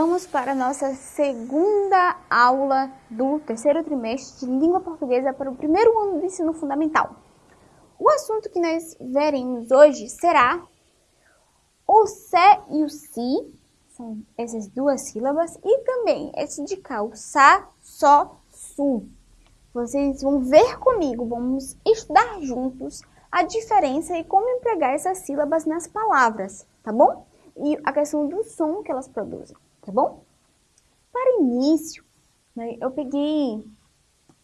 Vamos para a nossa segunda aula do terceiro trimestre de língua portuguesa para o primeiro ano do ensino fundamental. O assunto que nós veremos hoje será o sé e o si, são essas duas sílabas, e também esse de cá, o sa, só, su. Vocês vão ver comigo, vamos estudar juntos a diferença e como empregar essas sílabas nas palavras, tá bom? E a questão do som que elas produzem, tá bom? Para início, né, eu peguei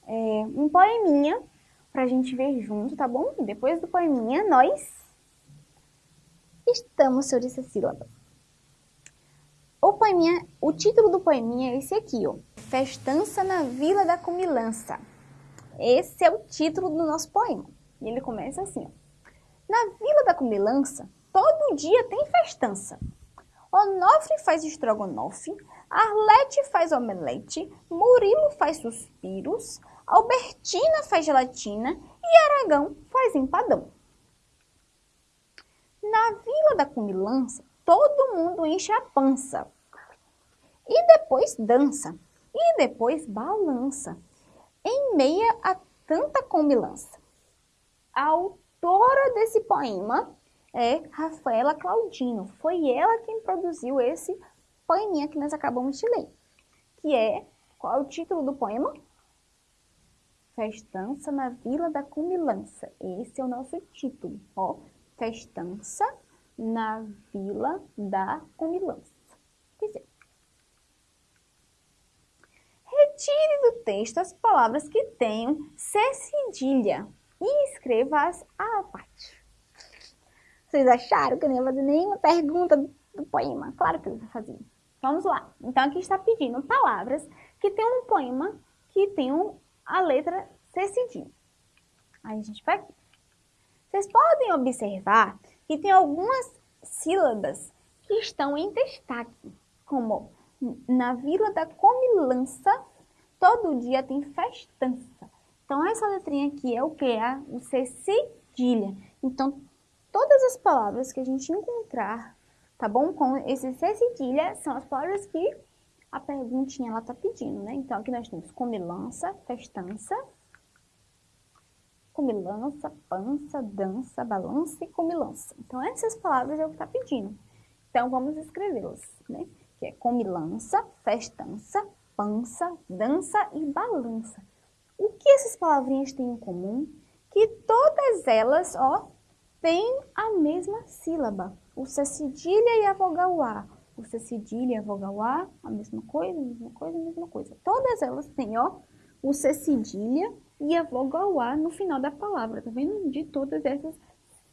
é, um poeminha para a gente ver junto, tá bom? E depois do poeminha, nós estamos sobre essa sílaba. O poeminha, o título do poeminha é esse aqui, ó. Festança na Vila da Comilança. Esse é o título do nosso poema. E ele começa assim, ó. Na Vila da Comilança, todo dia tem festança. Onofre faz estrogonofe, Arlete faz omelete, Murilo faz suspiros, Albertina faz gelatina e Aragão faz empadão. Na Vila da Comilança, todo mundo enche a pança. E depois dança, e depois balança, em meia a tanta comilança. A autora desse poema é Rafaela Claudino. Foi ela quem produziu esse poeminha que nós acabamos de ler. Que é, qual é o título do poema? Festança na Vila da Cumilança. Esse é o nosso título, ó. Festança na Vila da Cumilança. Quer dizer, retire do texto as palavras que tenham C cedilha e escreva-as à parte. Vocês acharam que eu não ia fazer nenhuma pergunta do poema? Claro que eu vou fazer. Vamos lá. Então, aqui está pedindo palavras que tem um poema que tem a letra C cedilha. Aí a gente vai aqui. Vocês podem observar que tem algumas sílabas que estão em destaque, como na Vila da Comilança, todo dia tem festança. Então, essa letrinha aqui é o que? É o C cedilha. Então, todas as palavras que a gente encontrar, tá bom? Com esse C cedilha, são as palavras que a perguntinha ela tá pedindo, né? Então, aqui nós temos comilança, festança, comilança, pança, dança, balança e comilança. Então, essas palavras é o que tá pedindo. Então, vamos escrevê-las, né? Que é comilança, festança, pança, dança e balança. O que essas palavrinhas têm em comum? Que todas elas, ó, tem a mesma sílaba, o C cedilha e a vogal A. O C cedilha e a vogal A, a mesma coisa, a mesma coisa, a mesma coisa. Todas elas têm, ó, o C cedilha e a vogal A no final da palavra, tá vendo? De todas essas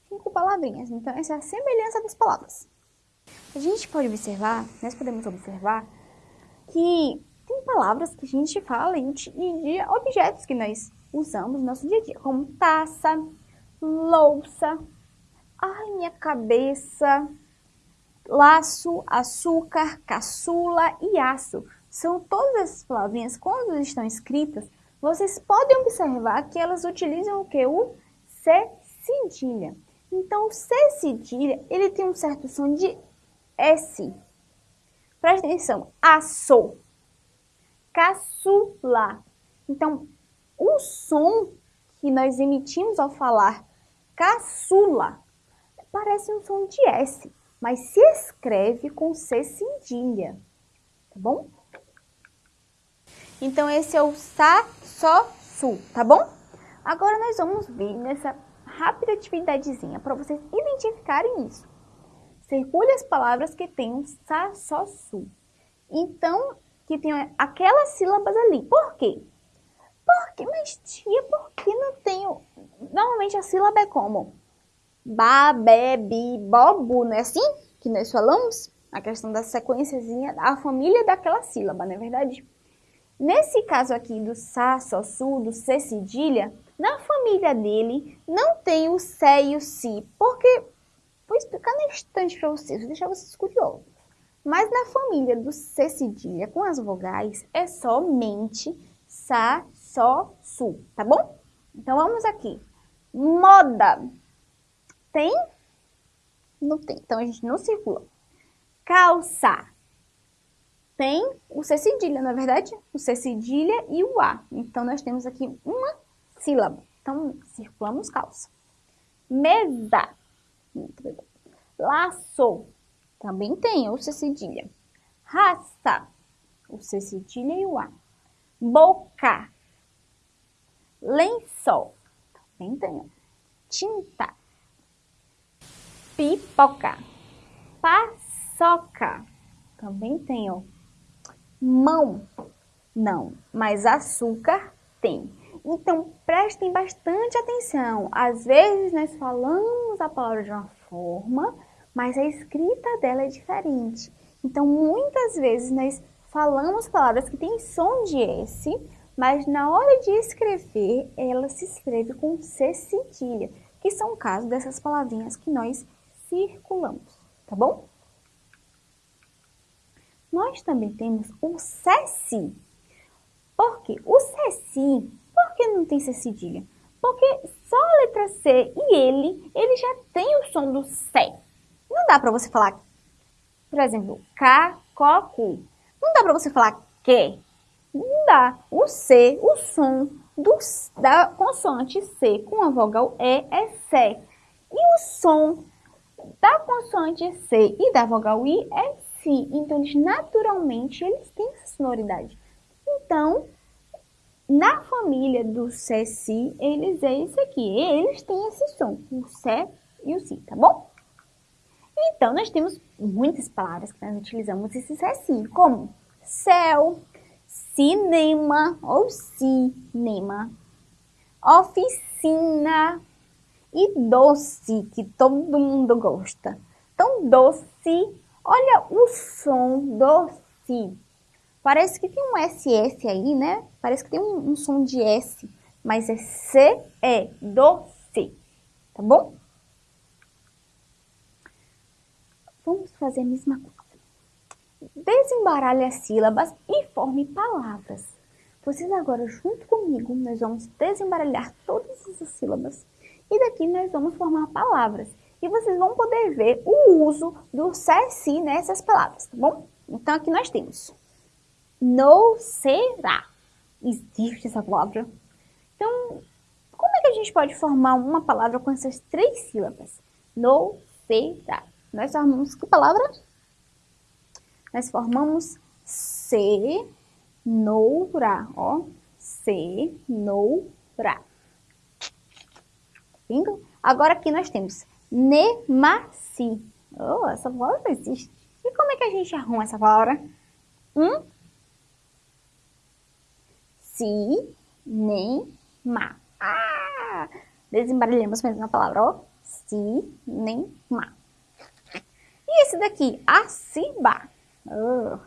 cinco palavrinhas. Então, essa é a semelhança das palavras. A gente pode observar, nós podemos observar, que tem palavras que a gente fala e de objetos que nós usamos no nosso dia a dia, como taça, louça, Ai, minha cabeça. Laço, açúcar, caçula e aço. São todas essas palavrinhas, quando estão escritas, vocês podem observar que elas utilizam o que? O C cedilha. Então, o C cedilha, ele tem um certo som de S. Presta atenção. Aço. Caçula. Então, o som que nós emitimos ao falar caçula parece um som de S, mas se escreve com C cedilha, tá bom? Então, esse é o Sa, Só, Su, tá bom? Agora, nós vamos ver nessa rápida atividadezinha para vocês identificarem isso. Circule as palavras que um Sa, Só, Su. Então, que tem aquelas sílabas ali. Por quê? Porque, mas tia, por que não tenho... Normalmente a sílaba é como? Ba, be, bi, bobu, não é assim que nós falamos? A questão da sequenciazinha, a família daquela sílaba, não é verdade? Nesse caso aqui do sa, so, su, do c cedilha, na família dele não tem o sé e o si, porque vou explicar no instante para vocês, vou deixar vocês curiosos. Mas na família do C cedilha com as vogais é somente Sa, So, Su, tá bom? Então vamos aqui. Moda. Tem? Não tem. Então, a gente não circula. Calça. sem o C cedilha, na é verdade? O C cedilha e o A. Então, nós temos aqui uma sílaba. Então, circulamos calça. Mesa. Laço. Também tem o C cedilha. Raça. O C cedilha e o A. Boca. Lençol. Também tem. Tinta. Pipoca. Paçoca. Também tem, ó. Mão. Não, mas açúcar tem. Então, prestem bastante atenção. Às vezes, nós falamos a palavra de uma forma, mas a escrita dela é diferente. Então, muitas vezes, nós falamos palavras que têm som de S, mas na hora de escrever, ela se escreve com C cedilha, que são o caso dessas palavrinhas que nós circulamos, tá bom? Nós também temos o CECI. Por quê? O CECI por que não tem C cedilha? Porque só a letra C e ele, ele já tem o som do C. Não dá para você falar, por exemplo, K, K, Cu. Não dá para você falar que. Não dá. O C, o som do, da consoante C com a vogal E é C. E o som da consoante C e da vogal I é Si. Então, eles naturalmente, eles têm essa sonoridade. Então, na família do Si, eles é esse aqui. Eles têm esse som, o Sé e o Si, tá bom? Então, nós temos muitas palavras que nós utilizamos esse Si, como céu, cinema ou cinema, oficina e doce, que todo mundo gosta. Então, doce, olha o som doce. Parece que tem um SS aí, né? Parece que tem um, um som de S, mas é C, é doce, tá bom? Vamos fazer a mesma coisa. Desembaralhe as sílabas e forme palavras. Vocês agora, junto comigo, nós vamos desembaralhar todas essas sílabas e daqui nós vamos formar palavras. E vocês vão poder ver o uso do CSI nessas palavras, tá bom? Então, aqui nós temos não será. Existe essa palavra? Então, como é que a gente pode formar uma palavra com essas três sílabas? Não será. Nós formamos que palavra? Nós formamos cenoura, ó. Cenoura. Agora aqui nós temos nemaci. Oh, essa palavra existe. E como é que a gente arruma essa palavra? Hum? si, nem, ma. Ah! Desembaralhamos mesmo a palavra, ó. Si, nem, ma. E esse daqui, aciba. Oh.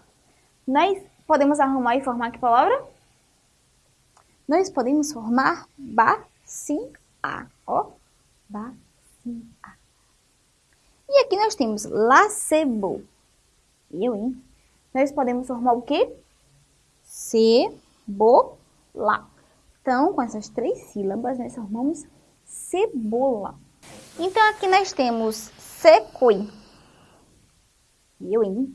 Nós podemos arrumar e formar que palavra? Nós podemos formar ba-si-a, ó. Ba-si-a. E aqui nós temos lacebo. Eu, hein? Nós podemos formar o quê? Cebola. Então, com essas três sílabas, nós formamos cebola. Então, aqui nós temos secoi. Eu, hein?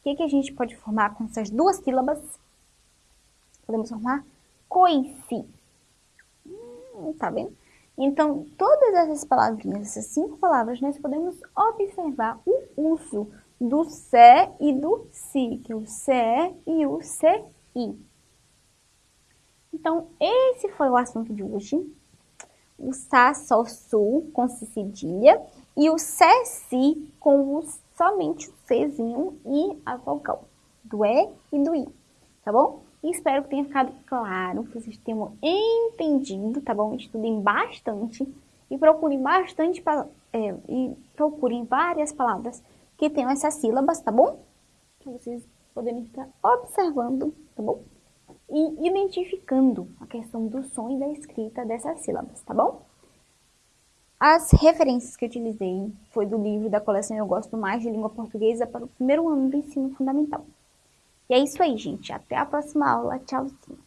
O que, que a gente pode formar com essas duas sílabas? Podemos formar coice. Hum, tá vendo? Então, todas essas palavrinhas, essas cinco palavras, nós podemos observar o uso do se e do si, que é o se e o ci. Então, esse foi o assunto de hoje. O Sá, Sol, Sul com C cedilha e o Sé, Si com o, somente o Czinho e a vogal do E e do I, tá bom? Espero que tenha ficado claro, que vocês tenham entendido, tá bom? Estudem bastante e procurem bastante, é, e procurem várias palavras que tenham essas sílabas, tá bom? Para vocês poderem estar observando, tá bom? e identificando a questão do som e da escrita dessas sílabas, tá bom? As referências que eu utilizei foi do livro da coleção Eu Gosto Mais de Língua Portuguesa para o primeiro ano do ensino fundamental. E é isso aí, gente. Até a próxima aula. Tchauzinho.